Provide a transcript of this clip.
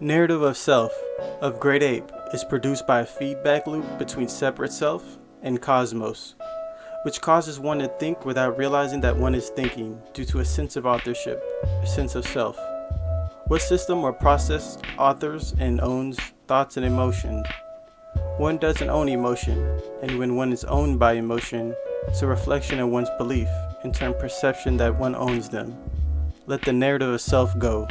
Narrative of Self of Great Ape is produced by a feedback loop between separate self and cosmos, which causes one to think without realizing that one is thinking due to a sense of authorship, a sense of self. What system or process authors and owns thoughts and emotions? One doesn't own emotion, and when one is owned by emotion, it's a reflection of one's belief, in turn perception that one owns them. Let the narrative of self go.